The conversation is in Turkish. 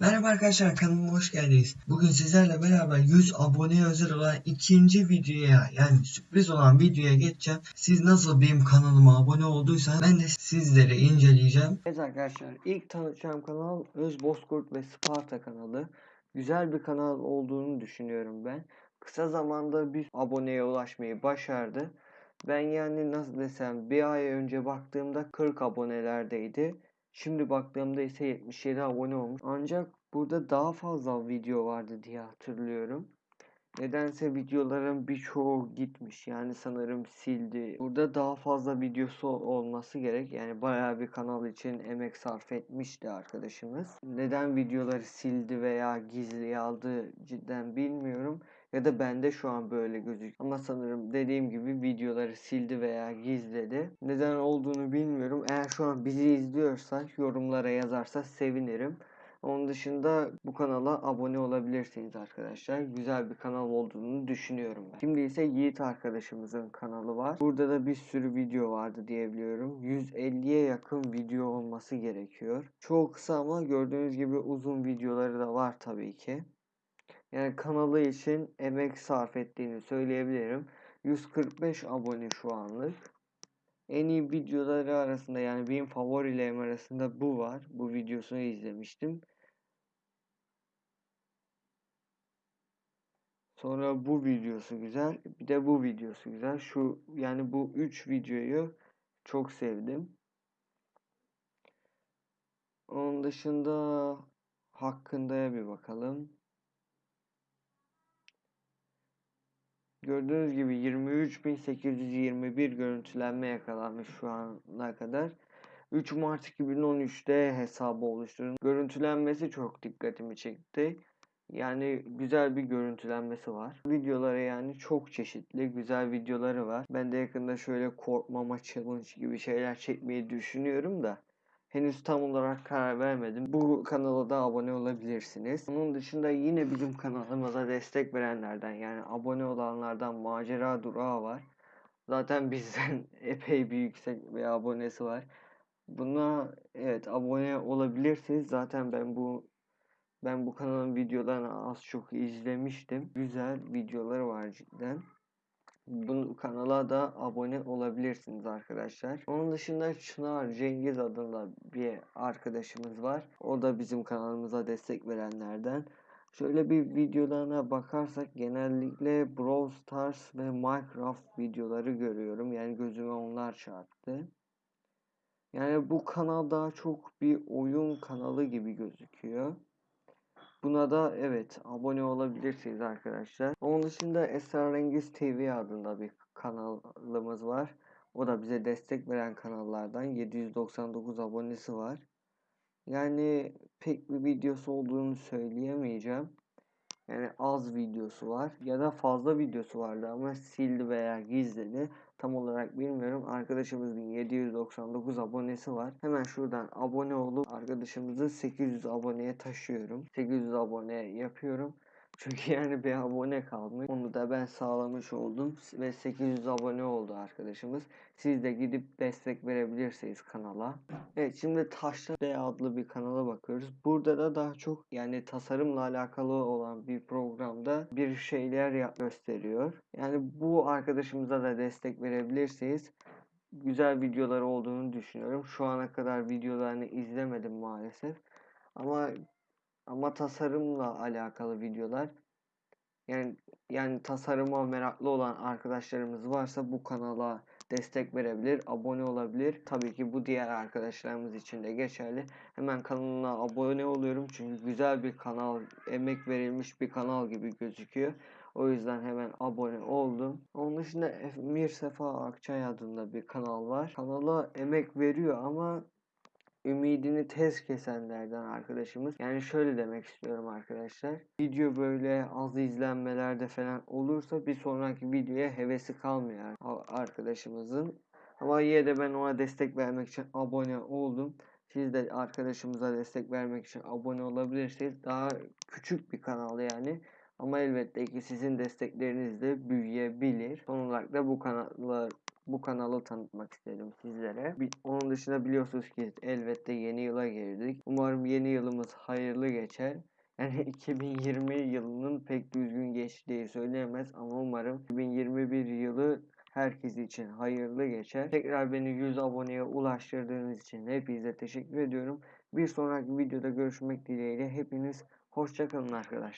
Merhaba arkadaşlar kanalıma hoş geldiniz. Bugün sizlerle beraber 100 aboneye özel olan ikinci videoya yani sürpriz olan videoya geçeceğim. Siz nasıl benim kanalıma abone olduysanız ben de sizlere inceleyeceğim. Evet arkadaşlar ilk tanıtacağım kanal Öz Bozkurt ve Sparta kanalı. Güzel bir kanal olduğunu düşünüyorum ben. Kısa zamanda bir aboneye ulaşmayı başardı. Ben yani nasıl desem bir ay önce baktığımda 40 abonelerdeydi. Şimdi baktığımda ise 77 abone olmuş. Ancak burada daha fazla video vardı diye hatırlıyorum. Nedense videoların birçoğu gitmiş. Yani sanırım sildi. Burada daha fazla videosu olması gerek. Yani bayağı bir kanal için emek sarf etmişti arkadaşımız. Neden videoları sildi veya gizliye aldı cidden bilmiyorum. Ya da bende şu an böyle gözüküyor. Ama sanırım dediğim gibi videoları sildi veya gizledi. Neden olduğunu bilmiyorum. Eğer şu an bizi izliyorsa yorumlara yazarsa sevinirim. Onun dışında bu kanala abone olabilirsiniz arkadaşlar. Güzel bir kanal olduğunu düşünüyorum ben. Şimdi ise Yiğit arkadaşımızın kanalı var. Burada da bir sürü video vardı diyebiliyorum. 150'ye yakın video olması gerekiyor. Çok kısa ama gördüğünüz gibi uzun videoları da var tabii ki. Yani kanalı için emek sarf ettiğini söyleyebilirim. 145 abone şu anlık. En iyi videoları arasında yani benim favorilerim arasında bu var. Bu videosunu izlemiştim. Sonra bu videosu güzel. Bir de bu videosu güzel. Şu yani bu 3 videoyu çok sevdim. Onun dışında hakkındaya bir bakalım. Gördüğünüz gibi 23.821 görüntülenme yakalanmış şu ana kadar. 3 Mart 2013'te hesabı oluşturun. Görüntülenmesi çok dikkatimi çekti. Yani güzel bir görüntülenmesi var. Videoları yani çok çeşitli, güzel videoları var. Ben de yakında şöyle korkmama challenge gibi şeyler çekmeyi düşünüyorum da. Henüz tam olarak karar vermedim. Bu kanala da abone olabilirsiniz. Onun dışında yine bizim kanalımıza destek verenlerden yani abone olanlardan Macera Durağı var. Zaten bizden epey bir yüksek bir abonesi var. Buna evet abone olabilirsiniz. Zaten ben bu ben bu kanalın videolarını az çok izlemiştim. Güzel videoları var cidden. Bu kanala da abone olabilirsiniz arkadaşlar. Onun dışında Çınar Cengiz adında bir arkadaşımız var. O da bizim kanalımıza destek verenlerden. Şöyle bir videolarına bakarsak genellikle Brawl Stars ve Minecraft videoları görüyorum. Yani gözüme onlar çarptı. Yani bu kanal daha çok bir oyun kanalı gibi gözüküyor. Buna da evet abone olabilirsiniz arkadaşlar. Onun dışında Esrarengiz TV adında bir kanalımız var. O da bize destek veren kanallardan 799 abonesi var. Yani pek bir videosu olduğunu söyleyemeyeceğim. Yani az videosu var ya da fazla videosu vardı ama sildi veya gizledi. Tam olarak bilmiyorum. Arkadaşımızın 799 abonesi var. Hemen şuradan abone olup arkadaşımızı 800 aboneye taşıyorum. 800 abone yapıyorum. Çünkü yani bir abone kalmış. Onu da ben sağlamış oldum ve 800 abone oldu arkadaşımız. Siz de gidip destek verebilirsiniz kanala. Evet şimdi Taşlı D adlı bir kanala bakıyoruz. Burada da daha çok yani tasarımla alakalı olan bir programda bir şeyler gösteriyor. Yani bu arkadaşımıza da destek verebilirsiniz. Güzel videolar olduğunu düşünüyorum. Şu ana kadar videolarını izlemedim maalesef. Ama ama tasarımla alakalı videolar yani yani tasarıma meraklı olan arkadaşlarımız varsa bu kanala destek verebilir, abone olabilir. Tabii ki bu diğer arkadaşlarımız için de geçerli. Hemen kanalına abone oluyorum çünkü güzel bir kanal, emek verilmiş bir kanal gibi gözüküyor. O yüzden hemen abone oldum. Onun dışında Emir Sefa Akçay adında bir kanal var. Kanala emek veriyor ama ümidini tez kesenlerden arkadaşımız. Yani şöyle demek istiyorum arkadaşlar. Video böyle az izlenmelerde falan olursa bir sonraki videoya hevesi kalmıyor arkadaşımızın. Ama yine de ben ona destek vermek için abone oldum. Siz de arkadaşımıza destek vermek için abone olabilirsiniz. Daha küçük bir kanal yani. Ama elbette ki sizin desteklerinizle büyüyebilir. Son olarak da bu kanala bu kanalı tanıtmak istedim sizlere. Onun dışında biliyorsunuz ki elbette yeni yıla girdik. Umarım yeni yılımız hayırlı geçer. Yani 2020 yılının pek düzgün geçtiği söylenemez ama umarım 2021 yılı herkes için hayırlı geçer. Tekrar beni 100 aboneye ulaştırdığınız için hepinize teşekkür ediyorum. Bir sonraki videoda görüşmek dileğiyle hepiniz hoşçakalın arkadaşlar.